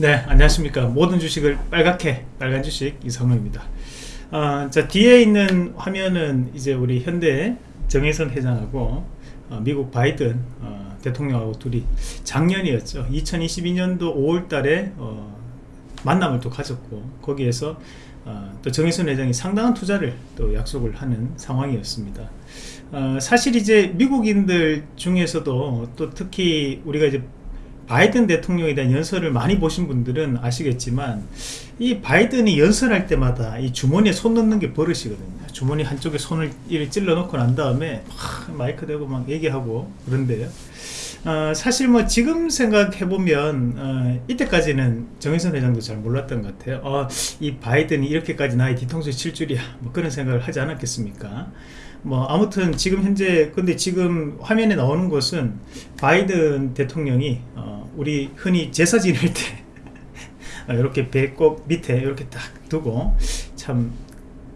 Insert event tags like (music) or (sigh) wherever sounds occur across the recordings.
네 안녕하십니까. 모든 주식을 빨갛게 빨간 주식 이성로입니다. 어, 자 뒤에 있는 화면은 이제 우리 현대 정혜선 회장하고 어, 미국 바이든 어, 대통령하고 둘이 작년이었죠. 2022년도 5월 달에 어, 만남을 또 가졌고 거기에서 어, 또 정혜선 회장이 상당한 투자를 또 약속을 하는 상황이었습니다. 어, 사실 이제 미국인들 중에서도 또 특히 우리가 이제 바이든 대통령에 대한 연설을 많이 보신 분들은 아시겠지만 이 바이든이 연설할 때마다 이 주머니에 손 넣는 게 버릇이거든요. 주머니 한쪽에 손을 찔러 놓고 난 다음에 막 마이크 대고 막 얘기하고 그런데요. 어, 사실 뭐 지금 생각해보면 어, 이때까지는 정의선 회장도 잘 몰랐던 것 같아요. 어, 이 바이든이 이렇게까지 나의 뒤통수에 칠 줄이야. 뭐 그런 생각을 하지 않았겠습니까 뭐 아무튼 지금 현재 근데 지금 화면에 나오는 것은 바이든 대통령이 어, 우리 흔히 제사 지낼 때 (laughs) 이렇게 배꼽 밑에 이렇게 딱 두고 참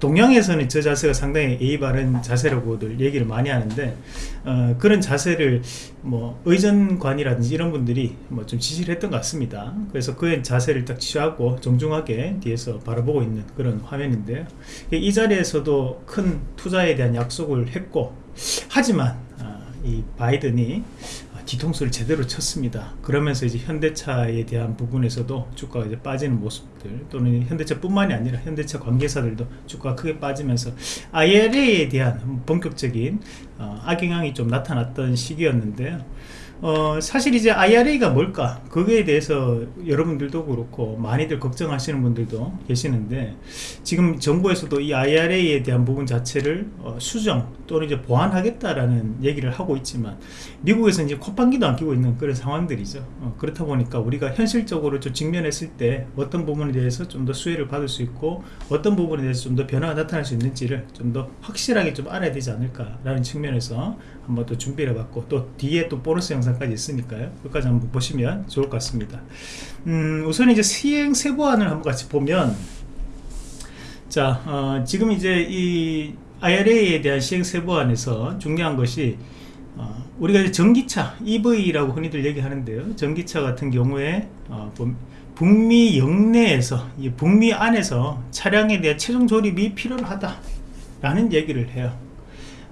동양에서는 저 자세가 상당히 예의 바른 자세라고들 얘기를 많이 하는데 어, 그런 자세를 뭐 의전관이라든지 이런 분들이 뭐 좀 지시를 했던 것 같습니다. 그래서 그의 자세를 딱 취하고 정중하게 뒤에서 바라보고 있는 그런 화면인데요. 이 자리에서도 큰 투자에 대한 약속을 했고 하지만 어, 이 바이든이 뒤통수를 제대로 쳤습니다. 그러면서 이제 현대차에 대한 부분에서도 주가가 이제 빠지는 모습들 또는 현대차 뿐만이 아니라 현대차 관계사들도 주가가 크게 빠지면서 IRA에 대한 본격적인 어, 악영향이 좀 나타났던 시기였는데요 어, 사실 이제 IRA가 뭘까? 거기에 대해서 여러분들도 그렇고 많이들 걱정하시는 분들도 계시는데 지금 정부에서도 이 IRA에 대한 부분 자체를 어, 수정 또는 이제 보완하겠다라는 얘기를 하고 있지만 미국에서 이제 콧방귀도 안 끼고 있는 그런 상황들이죠. 어, 그렇다 보니까 우리가 현실적으로 좀 직면했을 때 어떤 부분에 대해서 좀 더 수혜를 받을 수 있고 어떤 부분에 대해서 좀 더 변화가 나타날 수 있는지를 좀 더 확실하게 좀 알아야 되지 않을까라는 측면에서 한번 또 준비를 해봤고 또 뒤에 또 보너스 영상 까지 있으니까요. 끝까지 한번 보시면 좋을 것 같습니다. 음, 우선 이제 시행 세부안을 한번 같이 보면 자 어, 지금 이제 이 IRA에 대한 시행 세부안에서 중요한 것이 어, 우리가 전기차 EV라고 흔히들 얘기하는데요. 전기차 같은 경우에 어, 북미 영내에서 북미 안에서 차량에 대한 최종 조립이 필요하다 라는 얘기를 해요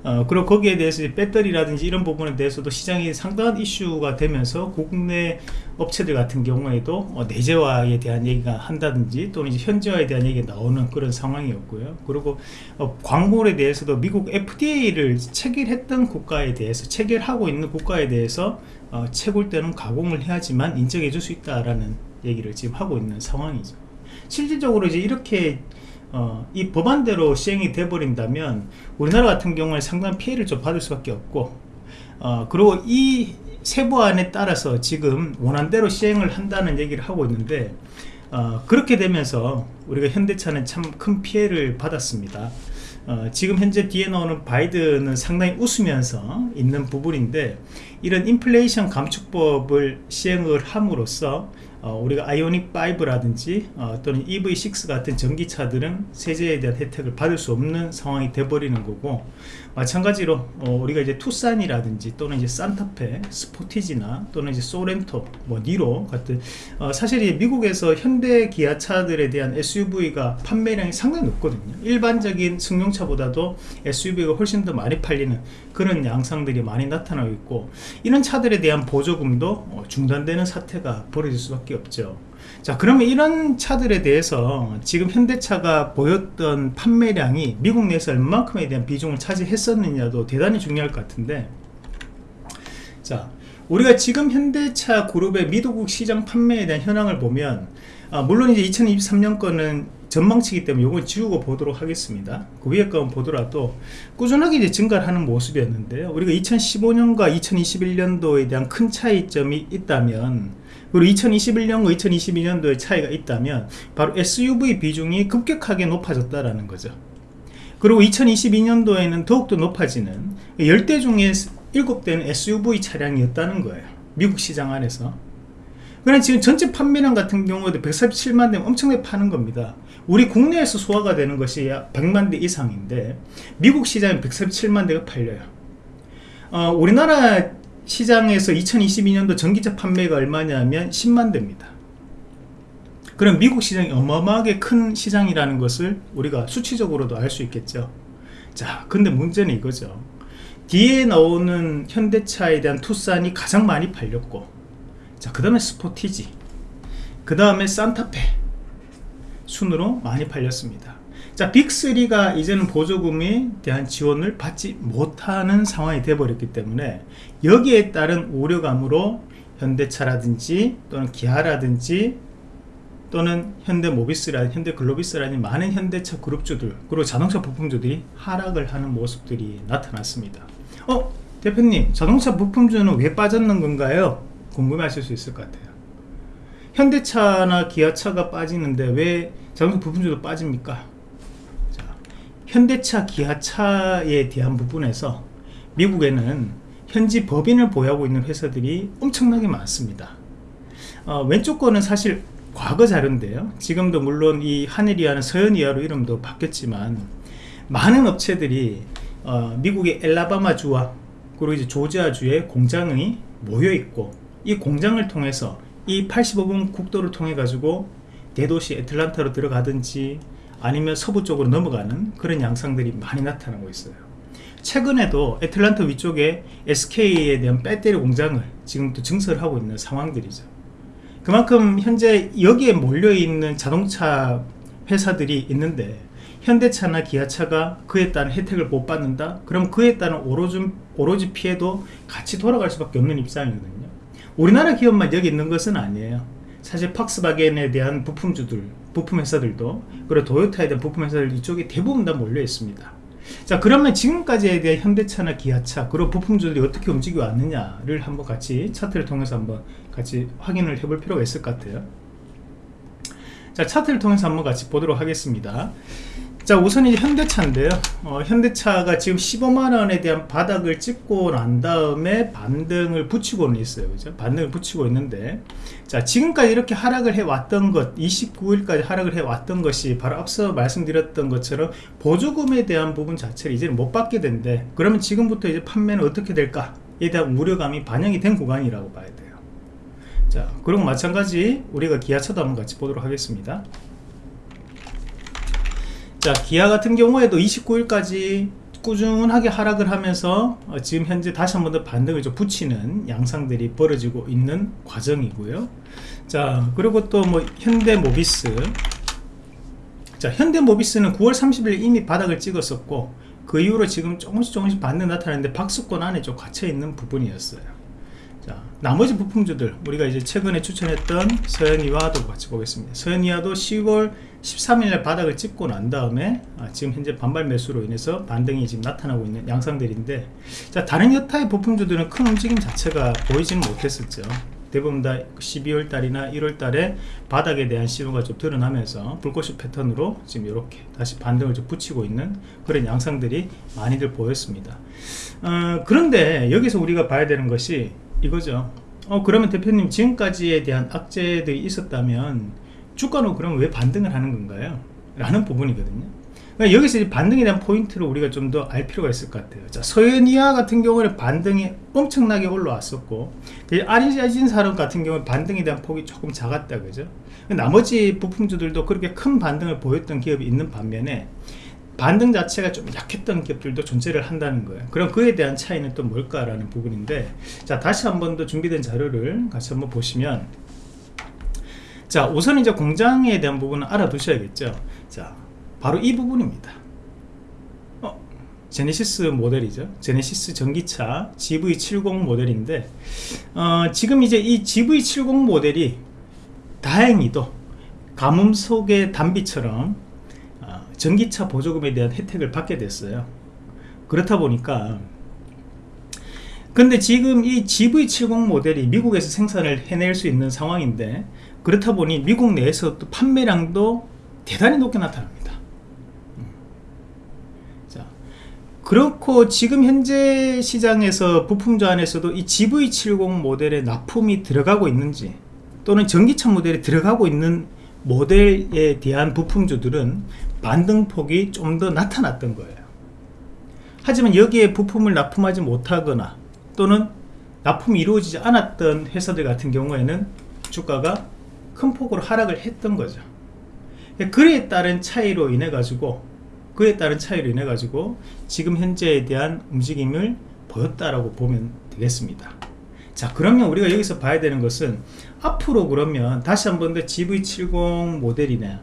어, 그리고 거기에 대해서 배터리라든지 이런 부분에 대해서도 시장이 상당한 이슈가 되면서 국내 업체들 같은 경우에도 어, 내재화에 대한 얘기가 한다든지 또는 이제 현지화에 대한 얘기가 나오는 그런 상황이었고요. 그리고 어, 광고에 대해서도 미국 FDA를 체결했던 국가에 대해서 체결하고 있는 국가에 대해서 어, 채굴 때는 가공을 해야지만 인정해 줄 수 있다라는 얘기를 지금 하고 있는 상황이죠. 실질적으로 이제 이렇게 어, 이 법안대로 시행이 돼버린다면 우리나라 같은 경우에 상당한 피해를 좀 받을 수밖에 없고 어, 그리고 이 세부안에 따라서 지금 원안대로 시행을 한다는 얘기를 하고 있는데 어, 그렇게 되면서 우리가 현대차는 참 큰 피해를 받았습니다. 어, 지금 현재 뒤에 나오는 바이든은 상당히 웃으면서 있는 부분인데 이런 인플레이션 감축법을 시행을 함으로써 어, 우리가 아이오닉 5라든지 어, 또는 EV6 같은 전기차들은 세제에 대한 혜택을 받을 수 없는 상황이 돼버리는 거고 마찬가지로 어, 우리가 이제 투싼이라든지 또는 이제 산타페, 스포티지나 또는 이제 소렌토, 뭐 니로 같은 어, 사실 이 미국에서 현대 기아차들에 대한 SUV가 판매량이 상당히 높거든요. 일반적인 승용차보다도 SUV가 훨씬 더 많이 팔리는 그런 양상들이 많이 나타나고 있고 이런 차들에 대한 보조금도 어, 중단되는 사태가 벌어질 수밖에 없죠. 자 그러면 이런 차들에 대해서 지금 현대차가 보였던 판매량이 미국 내에서 얼마큼에 대한 비중을 차지했었느냐도 대단히 중요할 것 같은데. 자 우리가 지금 현대차 그룹의 미도국 시장 판매에 대한 현황을 보면 아, 물론 이제 2023년 거는 전망치기 때문에 이걸 지우고 보도록 하겠습니다. 그 위에 거 보더라도 꾸준하게 이제 증가를 하는 모습이었는데요. 우리가 2015년과 2021년도에 대한 큰 차이점이 있다면 그리고 2021년과 2022년도에 차이가 있다면 바로 SUV 비중이 급격하게 높아졌다라는 거죠. 그리고 2022년도에는 더욱더 높아지는 10대 중에 7대는 SUV 차량이었다는 거예요. 미국 시장 안에서. 그러나 지금 전체 판매량 같은 경우에도 147만 대면 엄청나게 파는 겁니다. 우리 국내에서 소화가 되는 것이 100만 대 이상인데 미국 시장에 147만 대가 팔려요. 어, 우리나라 시장에서 2022년도 전기차 판매가 얼마냐면 10만 대입니다. 그럼 미국 시장이 어마어마하게 큰 시장이라는 것을 우리가 수치적으로도 알 수 있겠죠. 자 근데 문제는 이거죠. 뒤에 나오는 현대차에 대한 투싼이 가장 많이 팔렸고 자그 다음에 스포티지 그 다음에 산타페 순으로 많이 팔렸습니다 자 빅3가 이제는 보조금에 대한 지원을 받지 못하는 상황이 되어버렸기 때문에 여기에 따른 우려감으로 현대차라든지 또는 기아라든지 또는 현대모비스라든 현대글로비스라는 많은 현대차 그룹주들 그리고 자동차 부품주들이 하락을 하는 모습들이 나타났습니다 어? 대표님 자동차 부품주는 왜 빠졌는 건가요? 궁금해 하실 수 있을 것 같아요 현대차나 기아차가 빠지는데 왜 자동차 부품주도 빠집니까? 자, 현대차 기아차에 대한 부분에서 미국에는 현지 법인을 보유하고 있는 회사들이 엄청나게 많습니다. 어, 왼쪽 거는 사실 과거 자료인데요. 지금도 물론 이 하늘이하는 서현이하로 이름도 바뀌었지만 많은 업체들이 어, 미국의 엘라바마주와 그리고 이제 조지아주에 공장이 모여 있고 이 공장을 통해서 이 85번 국도를 통해 가지고 대도시 애틀란타로 들어가든지 아니면 서부 쪽으로 넘어가는 그런 양상들이 많이 나타나고 있어요. 최근에도 애틀란타 위쪽에 SK에 대한 배터리 공장을 지금 또 증설하고 있는 상황들이죠. 그만큼 현재 여기에 몰려있는 자동차 회사들이 있는데 현대차나 기아차가 그에 따른 혜택을 못 받는다? 그럼 그에 따른 오로지, 오로지 피해도 같이 돌아갈 수밖에 없는 입장이거든요. 우리나라 기업만 여기 있는 것은 아니에요. 사실 팍스바겐에 대한 부품주들 부품 회사들도 그리고 도요타에 대한 부품 회사들 이쪽에 대부분 다 몰려 있습니다. 자 그러면 지금까지에 대한 현대차나 기아차 그리고 부품주들이 어떻게 움직여 왔느냐를 한번 같이 차트를 통해서 한번 같이 확인을 해 볼 필요가 있을 것 같아요. 자 차트를 통해서 한번 같이 보도록 하겠습니다 자 우선 이제 현대차인데요. 어, 현대차가 지금 15만원에 대한 바닥을 찍고 난 다음에 반등을 붙이고는 있어요. 그죠? 반등을 붙이고 있는데. 자 지금까지 이렇게 하락을 해 왔던 것 29일까지 하락을 해 왔던 것이 바로 앞서 말씀드렸던 것처럼 보조금에 대한 부분 자체를 이제는 못 받게 된대. 그러면 지금부터 이제 판매는 어떻게 될까에 대한 우려감이 반영이 된 구간이라고 봐야 돼요. 자 그리고 마찬가지 우리가 기아차도 한번 같이 보도록 하겠습니다 자 기아 같은 경우에도 29일까지 꾸준하게 하락을 하면서 어, 지금 현재 다시 한 번 더 반등을 좀 붙이는 양상들이 벌어지고 있는 과정이고요. 자 그리고 또 뭐 현대모비스. 자 현대모비스는 9월 30일 이미 바닥을 찍었었고 그 이후로 지금 조금씩 조금씩 반등 나타나는데 박스권 안에 좀 갇혀 있는 부분이었어요 자, 나머지 부품주들 우리가 이제 최근에 추천했던 서현이와도 같이 보겠습니다. 서현이와도 10월 13일날 바닥을 찍고 난 다음에 아, 지금 현재 반발 매수로 인해서 반등이 지금 나타나고 있는 양상들인데 자 다른 여타의 부품주들은 큰 움직임 자체가 보이지는 못했었죠. 대부분 다 12월 달이나 1월 달에 바닥에 대한 신호가 좀 드러나면서 불꽃이 패턴으로 지금 이렇게 다시 반등을 좀 붙이고 있는 그런 양상들이 많이들 보였습니다. 어, 그런데 여기서 우리가 봐야 되는 것이 이거죠. 어 그러면 대표님 지금까지에 대한 악재들이 있었다면 주가는 그럼 왜 반등을 하는 건가요? 라는 부분이거든요. 그러니까 여기서 반등에 대한 포인트를 우리가 좀 더 알 필요가 있을 것 같아요. 자 서현이아 같은 경우는 반등이 엄청나게 올라왔었고 아리자진 사람 같은 경우는 반등에 대한 폭이 조금 작았다 그죠? 나머지 부품주들도 그렇게 큰 반등을 보였던 기업이 있는 반면에 반등 자체가 좀 약했던 기업들도 존재를 한다는 거예요. 그럼 그에 대한 차이는 또 뭘까라는 부분인데 자 다시 한 번 더 준비된 자료를 같이 한번 보시면 자 우선 이제 공장에 대한 부분은 알아두셔야겠죠. 자 바로 이 부분입니다. 어, 제네시스 모델이죠. 제네시스 전기차 GV70 모델인데 어, 지금 이제 이 GV70 모델이 다행히도 가뭄 속의 단비처럼 전기차 보조금에 대한 혜택을 받게 됐어요 그렇다 보니까 근데 지금 이 GV70 모델이 미국에서 생산을 해낼 수 있는 상황인데 그렇다 보니 미국 내에서 또 판매량도 대단히 높게 나타납니다 음. 자, 그렇고 지금 현재 시장에서 부품주 안에서도 이 GV70 모델에 납품이 들어가고 있는지 또는 전기차 모델에 들어가고 있는 모델에 대한 부품주들은 반등폭이 좀 더 나타났던 거예요 하지만 여기에 부품을 납품하지 못하거나 또는 납품이 이루어지지 않았던 회사들 같은 경우에는 주가가 큰 폭으로 하락을 했던 거죠. 그에 따른 차이로 인해 가지고 그에 따른 차이로 인해 가지고 지금 현재에 대한 움직임을 보였다라고 보면 되겠습니다. 자 그러면 우리가 여기서 봐야 되는 것은 앞으로 그러면 다시 한 번 더 GV70 모델이나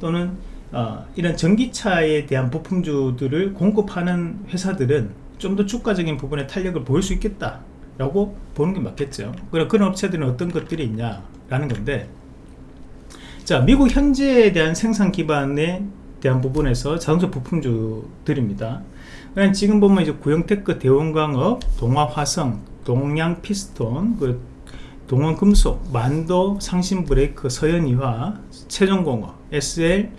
또는 어, 이런 전기차에 대한 부품주들을 공급하는 회사들은 좀 더 주가적인 부분에 탄력을 보일 수 있겠다 라고 보는 게 맞겠죠. 그럼 그런 업체들은 어떤 것들이 있냐 라는 건데 자 미국 현재에 대한 생산 기반에 대한 부분에서 자동차 부품주들입니다. 지금 보면 이제 구형테크 대원광업 동화화성 동양 피스톤 그 동원금속 만도 상신브레이크 서현이화 최종공업 SL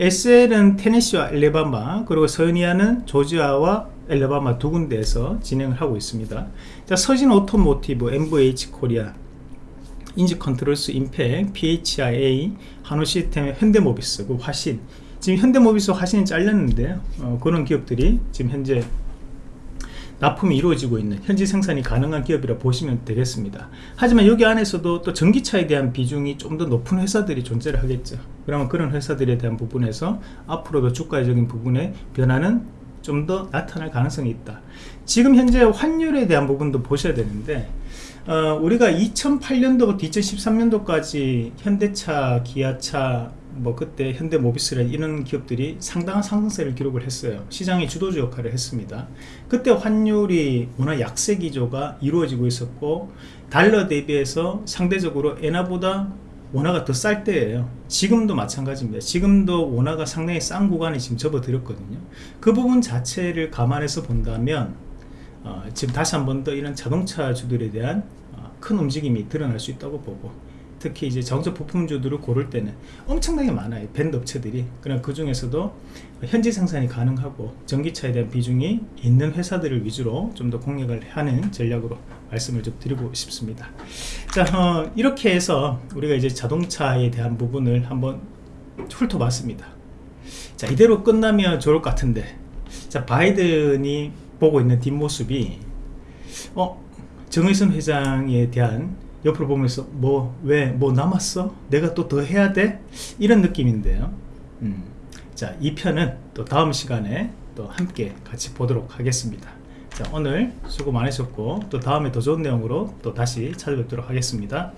SL은 테네시와 엘레바마 그리고 서현이화는 조지아와 엘레바마 두 군데에서 진행을 하고 있습니다. 자 서진 오토모티브 MVH 코리아 인지 컨트롤스 임팩 PHIA 한우 시스템 현대모비스 그 화신. 지금 현대모비스 화신이 잘렸는데요 어, 그런 기업들이 지금 현재 납품이 이루어지고 있는 현지 생산이 가능한 기업이라 보시면 되겠습니다. 하지만 여기 안에서도 또 전기차에 대한 비중이 좀 더 높은 회사들이 존재를 하겠죠. 그러면 그런 회사들에 대한 부분에서 앞으로도 주가적인 부분에 변화는 좀 더 나타날 가능성이 있다. 지금 현재 환율에 대한 부분도 보셔야 되는데 어, 우리가 2008년도부터 2013년도까지 현대차, 기아차, 뭐 그때 현대 모비스라 이런 기업들이 상당한 상승세를 기록을 했어요. 시장의 주도주 역할을 했습니다. 그때 환율이 워낙 약세 기조가 이루어지고 있었고 달러 대비해서 상대적으로 엔화보다 원화가 더 쌀 때예요. 지금도 마찬가지입니다. 지금도 원화가 상당히 싼 구간에 지금 접어들었거든요. 그 부분 자체를 감안해서 본다면 어, 지금 다시 한 번 더 이런 자동차 주들에 대한 어, 큰 움직임이 드러날 수 있다고 보고 특히 이제 자동차 부품주들을 고를 때는 엄청나게 많아요 밴드 업체들이. 그럼 그 중에서도 현지 생산이 가능하고 전기차에 대한 비중이 있는 회사들을 위주로 좀 더 공략을 하는 전략으로 말씀을 좀 드리고 싶습니다. 자 어, 이렇게 해서 우리가 이제 자동차에 대한 부분을 한번 훑어봤습니다. 자 이대로 끝나면 좋을 것 같은데. 자 바이든이 보고 있는 뒷모습이 어 정의선 회장에 대한 옆으로 보면서 뭐왜뭐 남았어? 내가 또 더 해야 돼? 이런 느낌인데요 음, 자 2편은 또 다음 시간에 또 함께 같이 보도록 하겠습니다 자 오늘 수고 많으셨고 또 다음에 더 좋은 내용으로 또 다시 찾아뵙도록 하겠습니다